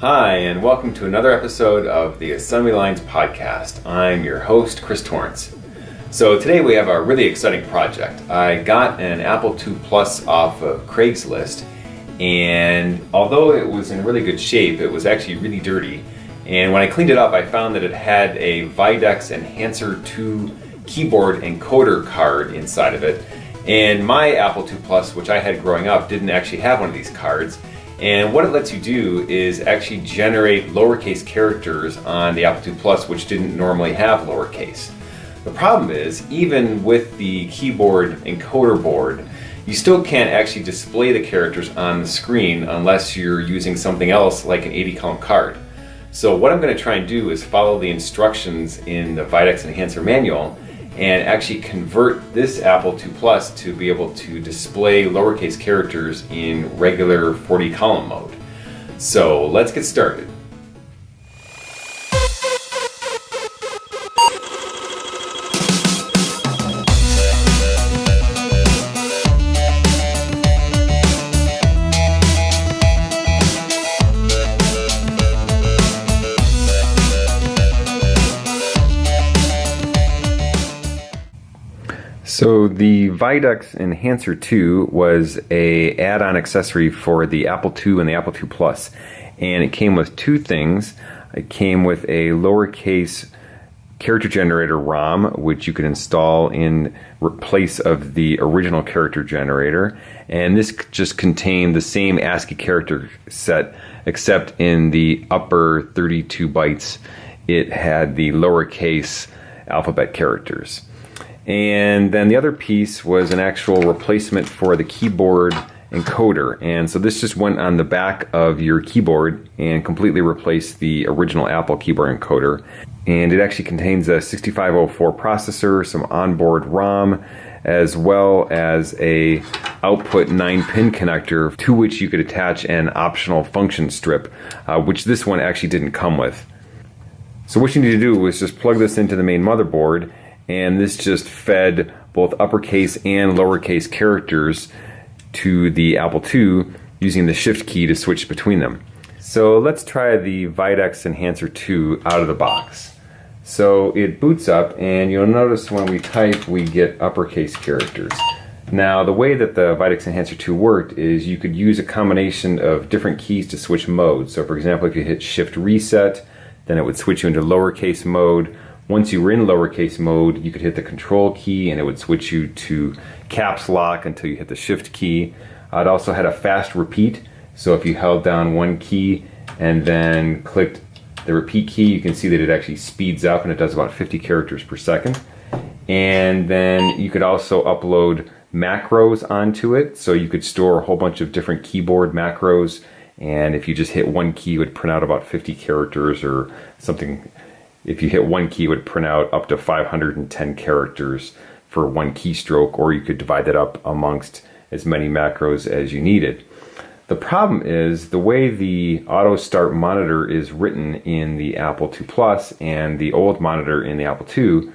Hi, and welcome to another episode of the Assembly Lines podcast. I'm your host, Chris Torrance. So today we have a really exciting project. I got an Apple II Plus off of Craigslist, and although it was in really good shape, it was actually really dirty. And when I cleaned it up, I found that it had a Videx Enhancer 2 keyboard encoder card inside of it. And my Apple II Plus, which I had growing up, didn't actually have one of these cards. And what it lets you do is actually generate lowercase characters on the Apple II Plus, which didn't normally have lowercase. The problem is, even with the keyboard encoder board, you still can't actually display the characters on the screen unless you're using something else like an 80 column card. So what I'm going to try and do is follow the instructions in the Videx Enhancer manual and actually convert this Apple II Plus to be able to display lowercase characters in regular 40 column mode. So let's get started. The Videx Enhancer 2 was a add-on accessory for the Apple II and the Apple II Plus, and it came with two things. It came with a lowercase character generator ROM, which you could install in place of the original character generator, and this just contained the same ASCII character set, except in the upper 32 bytes, it had the lowercase alphabet characters. And then the other piece was an actual replacement for the keyboard encoder. And so this just went on the back of your keyboard and completely replaced the original Apple keyboard encoder. And it actually contains a 6504 processor, some onboard ROM, as well as a output 9 pin connector to which you could attach an optional function strip, uh, which this one actually didn't come with. So what you need to do is just plug this into the main motherboard and this just fed both uppercase and lowercase characters to the Apple II using the shift key to switch between them. So let's try the Videx Enhancer 2 out of the box. So it boots up and you'll notice when we type we get uppercase characters. Now the way that the Videx Enhancer 2 worked is you could use a combination of different keys to switch modes. So for example if you hit shift reset then it would switch you into lowercase mode once you were in lowercase mode, you could hit the control key and it would switch you to caps lock until you hit the shift key. Uh, it also had a fast repeat, so if you held down one key and then clicked the repeat key, you can see that it actually speeds up and it does about 50 characters per second. And then you could also upload macros onto it, so you could store a whole bunch of different keyboard macros and if you just hit one key it would print out about 50 characters or something if you hit one key, it would print out up to 510 characters for one keystroke, or you could divide that up amongst as many macros as you needed. The problem is the way the auto start monitor is written in the Apple II Plus and the old monitor in the Apple II,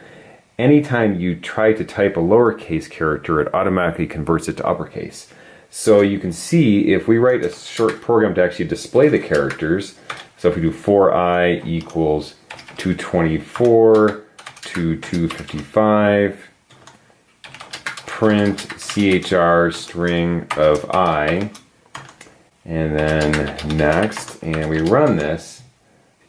anytime you try to type a lowercase character, it automatically converts it to uppercase. So you can see if we write a short program to actually display the characters, so if we do 4i equals 224 to 255 print chr string of i and then next and we run this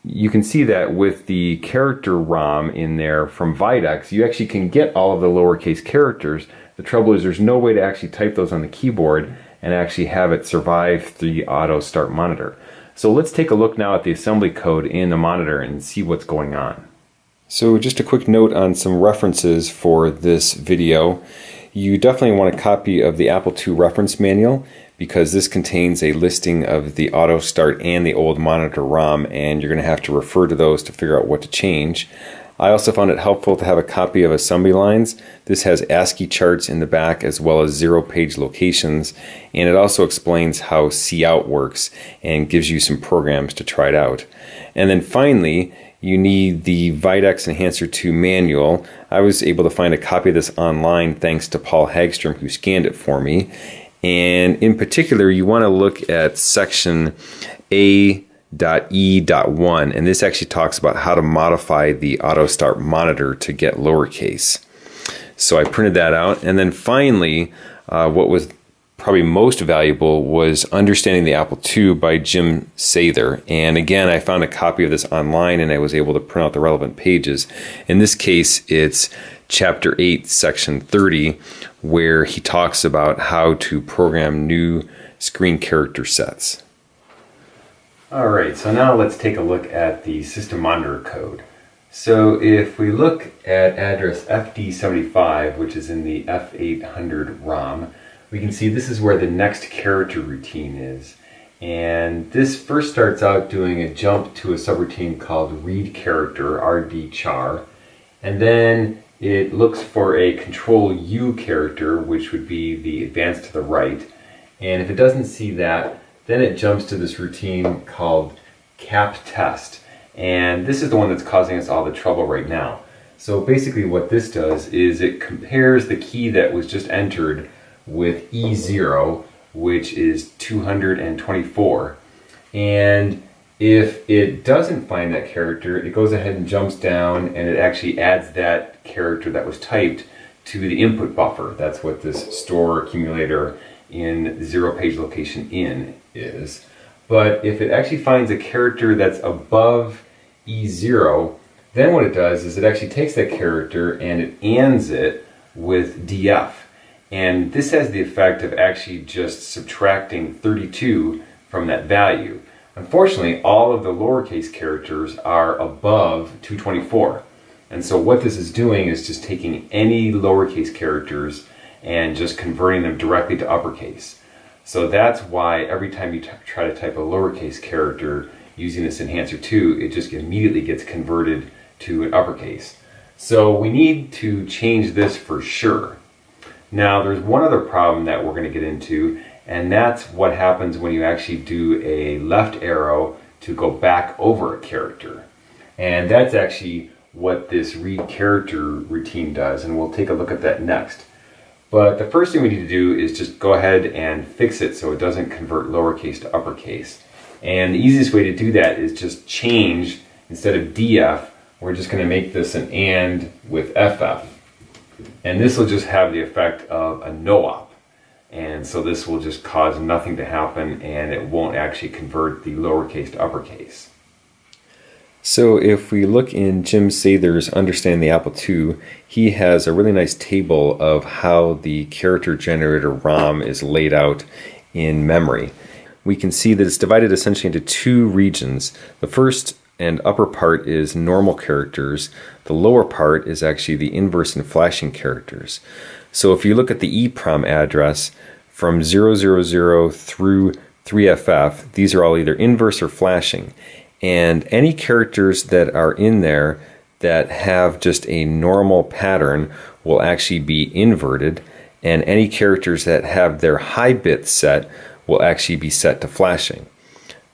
you can see that with the character ROM in there from Videx, you actually can get all of the lowercase characters. The trouble is there's no way to actually type those on the keyboard and actually have it survive the auto start monitor. So let's take a look now at the assembly code in the monitor and see what's going on. So just a quick note on some references for this video. You definitely want a copy of the Apple II reference manual because this contains a listing of the auto start and the old monitor ROM and you're going to have to refer to those to figure out what to change. I also found it helpful to have a copy of assembly lines. This has ASCII charts in the back as well as zero page locations and it also explains how cout works and gives you some programs to try it out. And then finally you need the Videx Enhancer 2 manual. I was able to find a copy of this online thanks to Paul Hagstrom who scanned it for me. And in particular you want to look at section A E.1, and this actually talks about how to modify the auto start monitor to get lowercase. So I printed that out, and then finally, uh, what was probably most valuable was Understanding the Apple II by Jim Sather. And again, I found a copy of this online and I was able to print out the relevant pages. In this case, it's chapter 8, section 30, where he talks about how to program new screen character sets. All right, so now let's take a look at the system monitor code. So if we look at address FD75, which is in the F800 ROM, we can see this is where the next character routine is. And this first starts out doing a jump to a subroutine called read character, RD char. And then it looks for a control U character, which would be the advance to the right. And if it doesn't see that, then it jumps to this routine called cap test. And this is the one that's causing us all the trouble right now. So basically what this does is it compares the key that was just entered with E0, which is 224. And if it doesn't find that character, it goes ahead and jumps down and it actually adds that character that was typed to the input buffer. That's what this store accumulator in zero page location in is. But if it actually finds a character that's above E0, then what it does is it actually takes that character and it ands it with DF. And this has the effect of actually just subtracting 32 from that value. Unfortunately, all of the lowercase characters are above 224. And so what this is doing is just taking any lowercase characters and just converting them directly to uppercase. So that's why every time you try to type a lowercase character using this enhancer 2, it just immediately gets converted to an uppercase. So we need to change this for sure. Now there's one other problem that we're going to get into and that's what happens when you actually do a left arrow to go back over a character. And that's actually what this read character routine does and we'll take a look at that next. But the first thing we need to do is just go ahead and fix it so it doesn't convert lowercase to uppercase. And the easiest way to do that is just change, instead of DF, we're just going to make this an AND with FF. And this will just have the effect of a no-op. And so this will just cause nothing to happen and it won't actually convert the lowercase to uppercase. So if we look in Jim Sather's Understand the Apple II, he has a really nice table of how the character generator ROM is laid out in memory. We can see that it's divided essentially into two regions. The first and upper part is normal characters. The lower part is actually the inverse and flashing characters. So if you look at the EEPROM address from 000 through 3FF, these are all either inverse or flashing. And any characters that are in there that have just a normal pattern will actually be inverted. And any characters that have their high bit set will actually be set to flashing.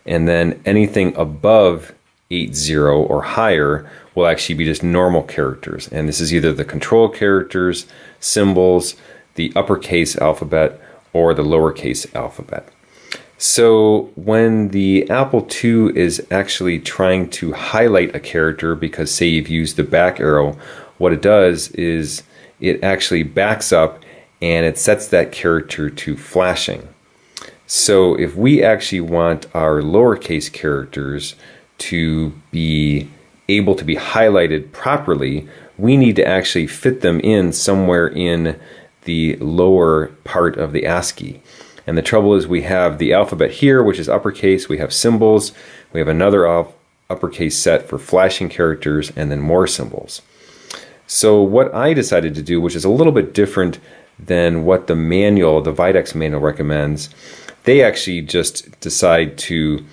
And then anything above 80 or higher will actually be just normal characters. And this is either the control characters, symbols, the uppercase alphabet, or the lowercase alphabet. So when the Apple II is actually trying to highlight a character because say you've used the back arrow, what it does is it actually backs up and it sets that character to flashing. So if we actually want our lowercase characters to be able to be highlighted properly, we need to actually fit them in somewhere in the lower part of the ASCII. And the trouble is we have the alphabet here, which is uppercase. We have symbols. We have another uppercase set for flashing characters and then more symbols. So what I decided to do, which is a little bit different than what the manual, the Videx manual recommends, they actually just decide to,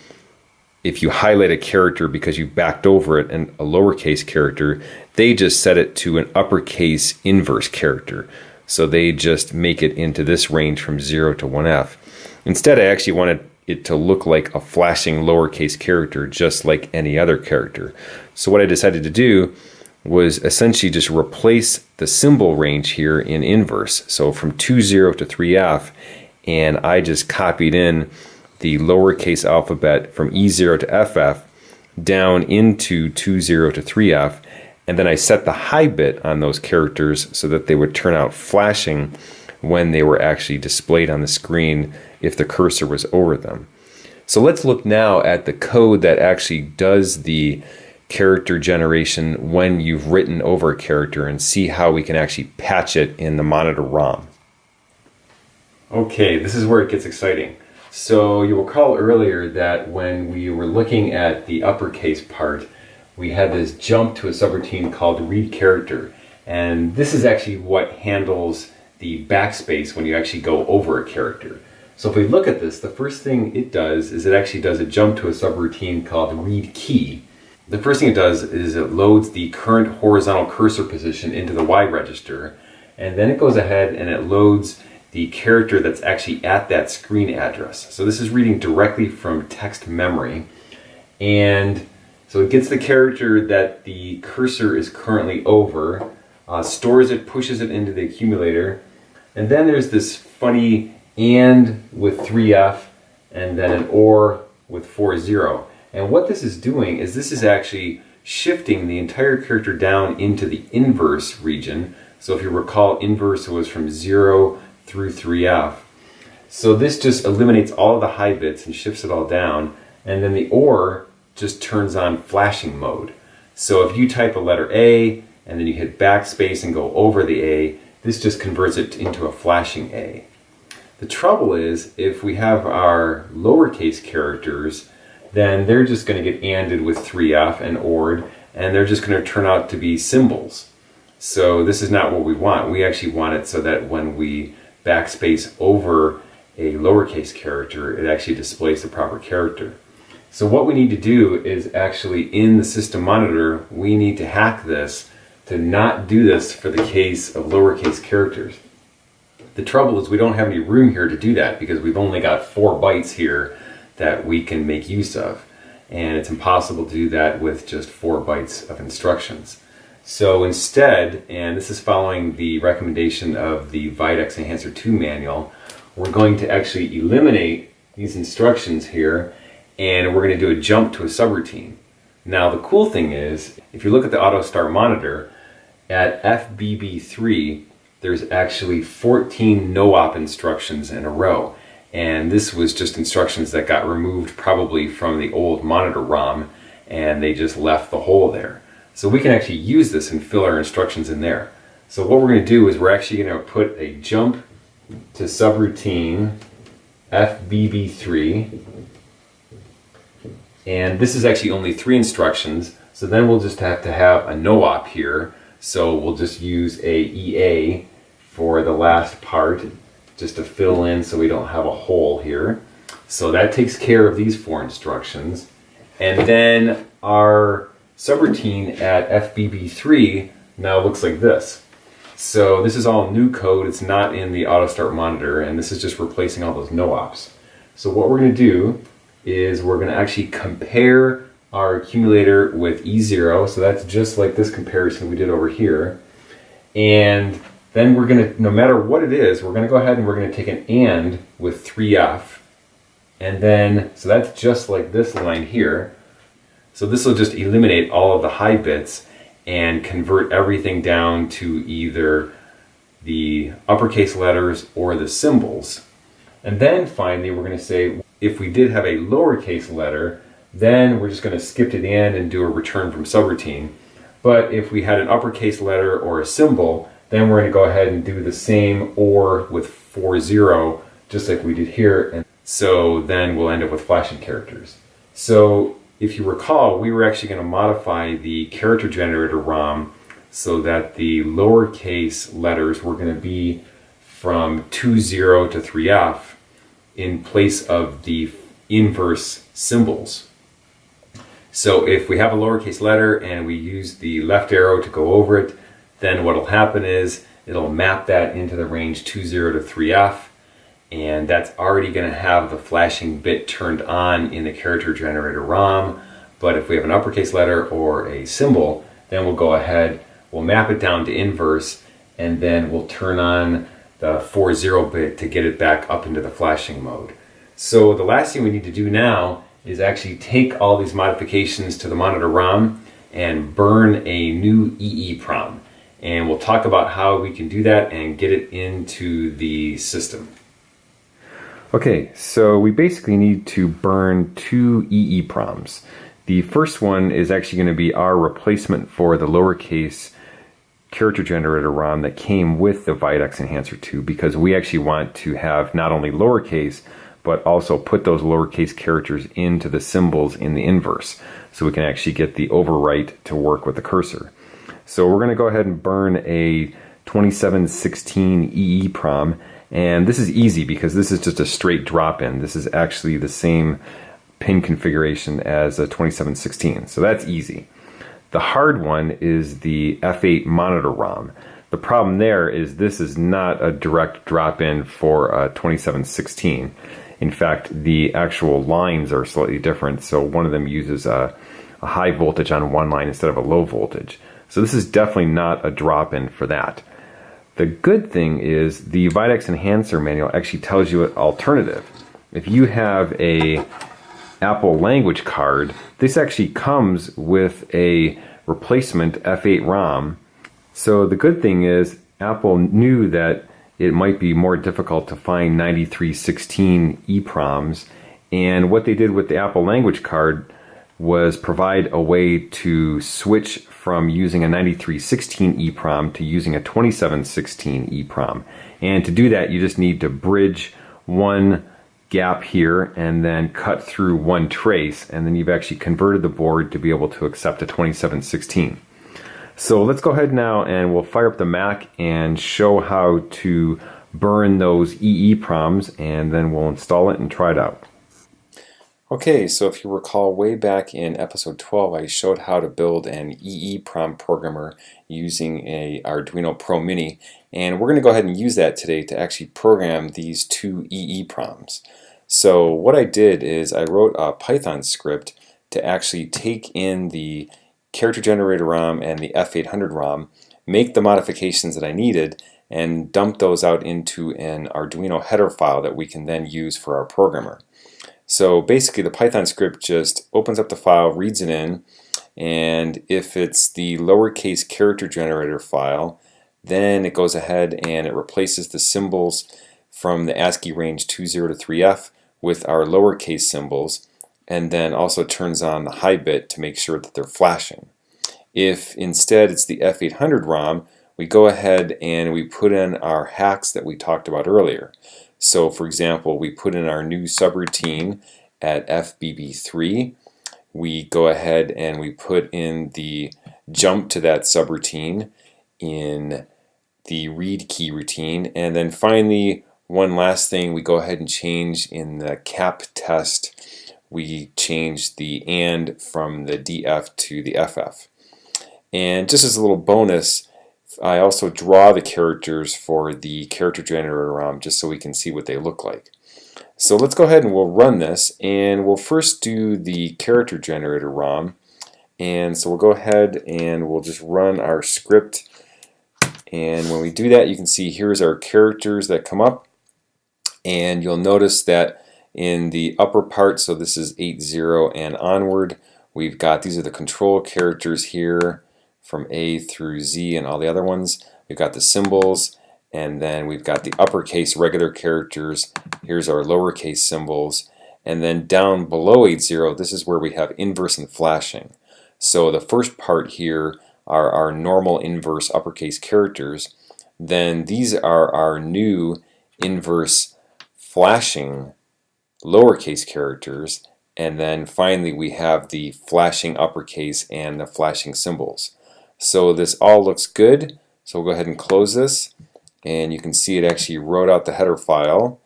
if you highlight a character because you backed over it and a lowercase character, they just set it to an uppercase inverse character. So they just make it into this range from 0 to 1F. Instead, I actually wanted it to look like a flashing lowercase character, just like any other character. So what I decided to do was essentially just replace the symbol range here in inverse. So from 2, 0 to 3F, and I just copied in the lowercase alphabet from E0 to FF down into 20 to 3F, and then I set the high bit on those characters so that they would turn out flashing when they were actually displayed on the screen if the cursor was over them. So let's look now at the code that actually does the character generation when you've written over a character and see how we can actually patch it in the monitor ROM. Okay, this is where it gets exciting. So you'll recall earlier that when we were looking at the uppercase part, we had this jump to a subroutine called read character. And this is actually what handles the backspace when you actually go over a character. So if we look at this, the first thing it does is it actually does a jump to a subroutine called read key. The first thing it does is it loads the current horizontal cursor position into the Y register, and then it goes ahead and it loads the character that's actually at that screen address. So this is reading directly from text memory, and so it gets the character that the cursor is currently over, uh, stores it, pushes it into the accumulator, and then there's this funny AND with 3F, and then an OR with 4-0. And what this is doing is this is actually shifting the entire character down into the inverse region. So if you recall, inverse was from 0 through 3F. So this just eliminates all the high bits and shifts it all down. And then the OR just turns on flashing mode. So if you type a letter A and then you hit backspace and go over the A, this just converts it into a flashing A. The trouble is if we have our lowercase characters, then they're just going to get ANDed with 3F and ORed, and they're just going to turn out to be symbols. So this is not what we want. We actually want it so that when we backspace over a lowercase character, it actually displays the proper character. So what we need to do is actually in the system monitor, we need to hack this to not do this for the case of lowercase characters. The trouble is we don't have any room here to do that because we've only got four bytes here that we can make use of. And it's impossible to do that with just four bytes of instructions. So instead, and this is following the recommendation of the Videx Enhancer 2 manual, we're going to actually eliminate these instructions here and we're going to do a jump to a subroutine. Now the cool thing is, if you look at the auto start monitor, at FBB3, there's actually 14 no-op instructions in a row. And this was just instructions that got removed probably from the old monitor ROM and they just left the hole there. So we can actually use this and fill our instructions in there. So what we're going to do is we're actually going to put a jump to subroutine FBB3 and this is actually only three instructions so then we'll just have to have a no-op here so we'll just use a EA for the last part just to fill in so we don't have a hole here. So that takes care of these four instructions. And then our subroutine at FBB3 now looks like this. So this is all new code. It's not in the auto start monitor and this is just replacing all those no-ops. So what we're going to do is we're going to actually compare our accumulator with E0. So that's just like this comparison we did over here. And then we're going to, no matter what it is, we're going to go ahead and we're going to take an AND with 3F. And then, so that's just like this line here. So this will just eliminate all of the high bits and convert everything down to either the uppercase letters or the symbols. And then finally, we're going to say, if we did have a lowercase letter, then we're just going to skip to the end and do a return from subroutine. But if we had an uppercase letter or a symbol, then we're going to go ahead and do the same OR with 4-0, just like we did here. And so then we'll end up with flashing characters. So if you recall, we were actually going to modify the character generator ROM so that the lowercase letters were going to be from 2-0 to 3F in place of the inverse symbols. So if we have a lowercase letter and we use the left arrow to go over it, then what will happen is it'll map that into the range 20 to 3F and that's already going to have the flashing bit turned on in the character generator ROM. But if we have an uppercase letter or a symbol, then we'll go ahead, we'll map it down to inverse, and then we'll turn on the 40 bit to get it back up into the flashing mode. So the last thing we need to do now is actually take all these modifications to the monitor ROM and burn a new EEPROM. And we'll talk about how we can do that and get it into the system. Okay, so we basically need to burn two EEPROMs. The first one is actually going to be our replacement for the lowercase character generator ROM that came with the Videx Enhancer 2 because we actually want to have not only lowercase but also put those lowercase characters into the symbols in the inverse so we can actually get the overwrite to work with the cursor. So we're going to go ahead and burn a 2716 EEPROM and this is easy because this is just a straight drop-in. This is actually the same pin configuration as a 2716. So that's easy. The hard one is the F8 monitor ROM. The problem there is this is not a direct drop-in for uh, a 2716. In fact, the actual lines are slightly different. So one of them uses a, a high voltage on one line instead of a low voltage. So this is definitely not a drop-in for that. The good thing is the Videx Enhancer manual actually tells you an alternative. If you have a Apple language card, this actually comes with a replacement F8 ROM. So the good thing is Apple knew that it might be more difficult to find 9316 EPROMs and what they did with the Apple language card was provide a way to switch from using a 9316 EEPROM to using a 2716 EEPROM. And to do that, you just need to bridge one gap here and then cut through one trace and then you've actually converted the board to be able to accept a 2716. So let's go ahead now and we'll fire up the Mac and show how to burn those EE EEPROMs and then we'll install it and try it out. Okay, so if you recall way back in episode 12, I showed how to build an EEPROM programmer using a Arduino Pro Mini, and we're going to go ahead and use that today to actually program these two EEPROMs. So what I did is I wrote a Python script to actually take in the character generator ROM and the F800 ROM, make the modifications that I needed, and dump those out into an Arduino header file that we can then use for our programmer. So basically the Python script just opens up the file, reads it in, and if it's the lowercase character generator file, then it goes ahead and it replaces the symbols from the ASCII range 20 to 3F with our lowercase symbols, and then also turns on the high bit to make sure that they're flashing. If instead it's the F800 ROM, we go ahead and we put in our hacks that we talked about earlier. So for example, we put in our new subroutine at FBB3. We go ahead and we put in the jump to that subroutine in the read key routine. And then finally, one last thing, we go ahead and change in the cap test, we change the AND from the DF to the FF. And just as a little bonus, I also draw the characters for the character generator ROM just so we can see what they look like. So let's go ahead and we'll run this and we'll first do the character generator ROM. And so we'll go ahead and we'll just run our script. And when we do that you can see here's our characters that come up. And you'll notice that in the upper part so this is 8.0 and onward we've got these are the control characters here from A through Z and all the other ones. We've got the symbols and then we've got the uppercase regular characters. Here's our lowercase symbols. And then down below 8.0, this is where we have inverse and flashing. So the first part here are our normal inverse uppercase characters. Then these are our new inverse flashing lowercase characters. And then finally we have the flashing uppercase and the flashing symbols. So this all looks good. So we'll go ahead and close this and you can see it actually wrote out the header file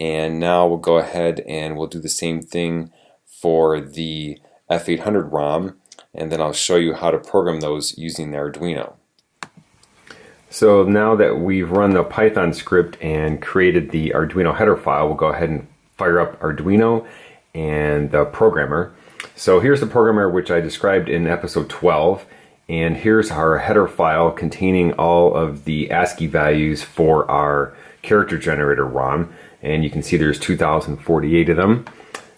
and now we'll go ahead and we'll do the same thing for the F800 ROM and then I'll show you how to program those using the Arduino. So now that we've run the Python script and created the Arduino header file, we'll go ahead and fire up Arduino and the programmer. So here's the programmer which I described in episode 12 and here's our header file containing all of the ASCII values for our character generator ROM. and you can see there's 2,048 of them.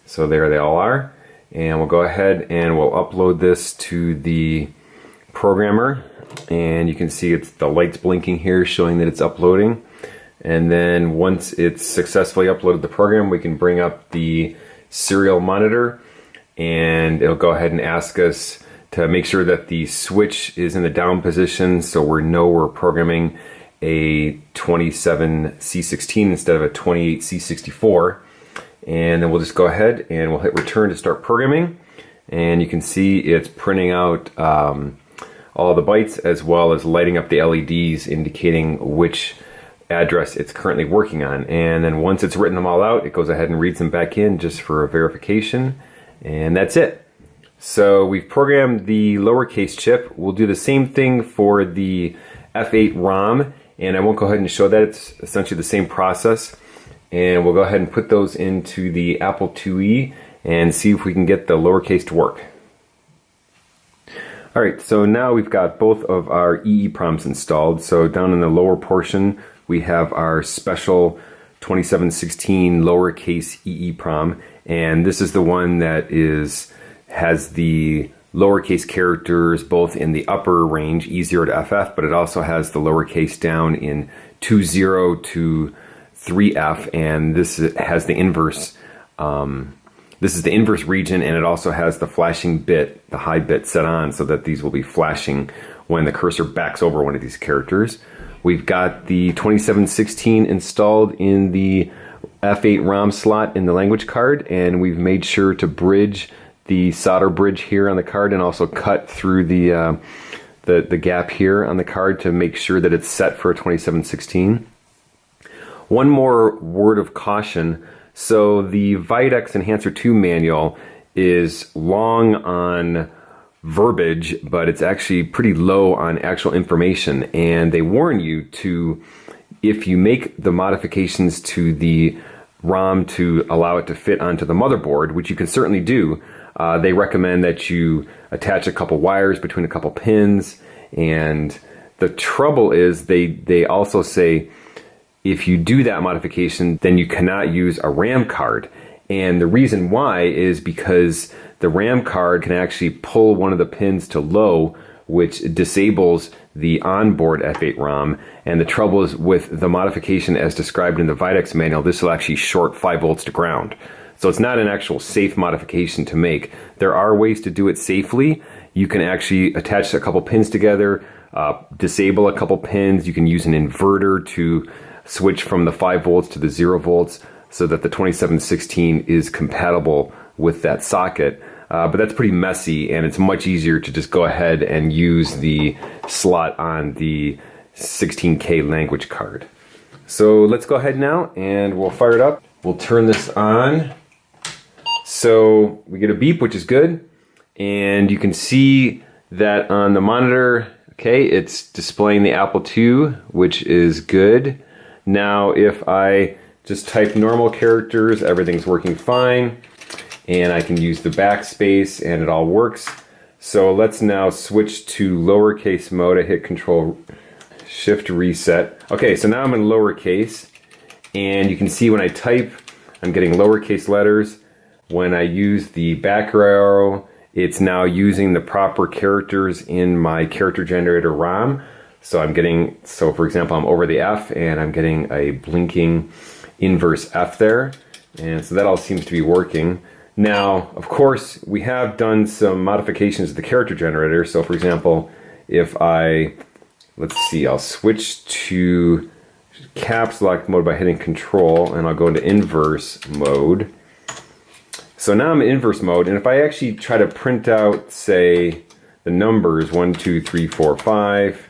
So there they all are. And we'll go ahead and we'll upload this to the programmer. And you can see it's the lights blinking here showing that it's uploading. And then once it's successfully uploaded the program, we can bring up the serial monitor and it'll go ahead and ask us to make sure that the switch is in the down position so we know we're programming a 27C16 instead of a 28C64 and then we'll just go ahead and we'll hit return to start programming. And you can see it's printing out um, all the bytes as well as lighting up the LEDs indicating which address it's currently working on. And then once it's written them all out it goes ahead and reads them back in just for a verification. And that's it. So we've programmed the lowercase chip. We'll do the same thing for the F8 ROM and I won't go ahead and show that. It's essentially the same process. And we'll go ahead and put those into the Apple IIe and see if we can get the lowercase to work. Alright, so now we've got both of our EEPROMs installed. So down in the lower portion, we have our special 2716 lowercase EEPROM, and this is the one that is has the lowercase characters both in the upper range, E0 to FF, but it also has the lowercase down in 20 to 3F, and this has the inverse. Um, this is the inverse region, and it also has the flashing bit, the high bit set on, so that these will be flashing when the cursor backs over one of these characters. We've got the 2716 installed in the F8 ROM slot in the language card, and we've made sure to bridge the solder bridge here on the card and also cut through the, uh, the, the gap here on the card to make sure that it's set for a 2716. One more word of caution. So the Videx Enhancer 2 manual is long on verbiage, but it's actually pretty low on actual information. And they warn you to, if you make the modifications to the ROM to allow it to fit onto the motherboard, which you can certainly do, uh, they recommend that you attach a couple wires between a couple pins. And the trouble is they, they also say if you do that modification, then you cannot use a RAM card. And the reason why is because the RAM card can actually pull one of the pins to low, which disables the onboard F8 ROM. And the trouble is with the modification as described in the Videx manual, this will actually short 5 volts to ground. So it's not an actual safe modification to make. There are ways to do it safely. You can actually attach a couple pins together, uh, disable a couple pins. You can use an inverter to switch from the 5 volts to the 0 volts so that the 2716 is compatible with that socket. Uh, but that's pretty messy and it's much easier to just go ahead and use the slot on the 16K language card. So let's go ahead now and we'll fire it up. We'll turn this on. So we get a beep, which is good. And you can see that on the monitor, okay, it's displaying the Apple II, which is good. Now, if I just type normal characters, everything's working fine. And I can use the backspace and it all works. So let's now switch to lowercase mode. I hit control shift reset. Okay, so now I'm in lowercase and you can see when I type, I'm getting lowercase letters. When I use the back arrow, it's now using the proper characters in my character generator ROM. So I'm getting, so for example, I'm over the F and I'm getting a blinking inverse F there. And so that all seems to be working. Now, of course, we have done some modifications to the character generator. So for example, if I, let's see, I'll switch to caps lock mode by hitting control and I'll go into inverse mode. So now I'm in inverse mode, and if I actually try to print out, say, the numbers, one, two, three, four, five,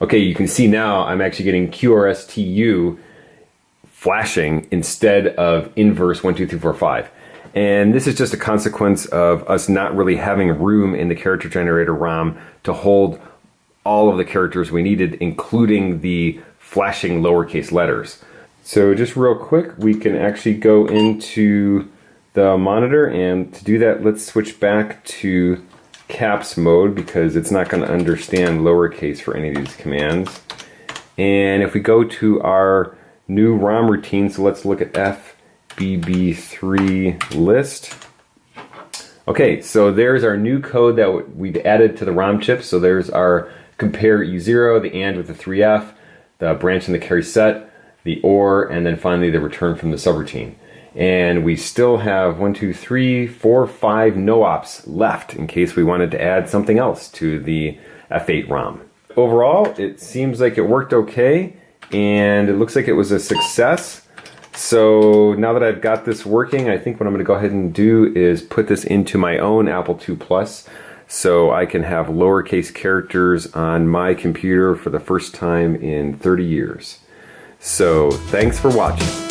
okay, you can see now I'm actually getting QRSTU flashing instead of inverse one, two, three, four, five. And this is just a consequence of us not really having room in the character generator ROM to hold all of the characters we needed, including the flashing lowercase letters. So just real quick, we can actually go into the monitor and to do that, let's switch back to caps mode because it's not going to understand lowercase for any of these commands. And if we go to our new ROM routine. So let's look at FBB3 list. Okay, so there's our new code that we've added to the ROM chip. So there's our compare E0, the AND with the 3F, the branch and the carry set, the OR, and then finally the return from the subroutine. And we still have one, two, three, four, five no ops left in case we wanted to add something else to the F8 ROM. Overall, it seems like it worked okay, and it looks like it was a success. So now that I've got this working, I think what I'm going to go ahead and do is put this into my own Apple II Plus so I can have lowercase characters on my computer for the first time in 30 years. So thanks for watching.